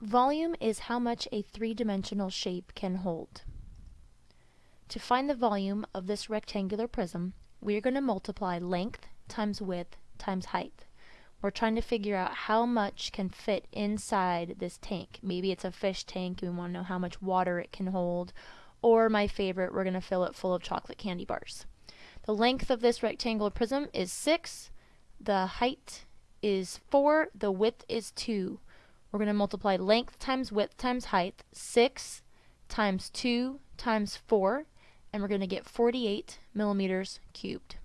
Volume is how much a three-dimensional shape can hold. To find the volume of this rectangular prism, we are going to multiply length times width times height. We're trying to figure out how much can fit inside this tank. Maybe it's a fish tank and we want to know how much water it can hold. Or my favorite, we're going to fill it full of chocolate candy bars. The length of this rectangular prism is 6. The height is 4. The width is 2. We're going to multiply length times width times height, 6 times 2 times 4, and we're going to get 48 millimeters cubed.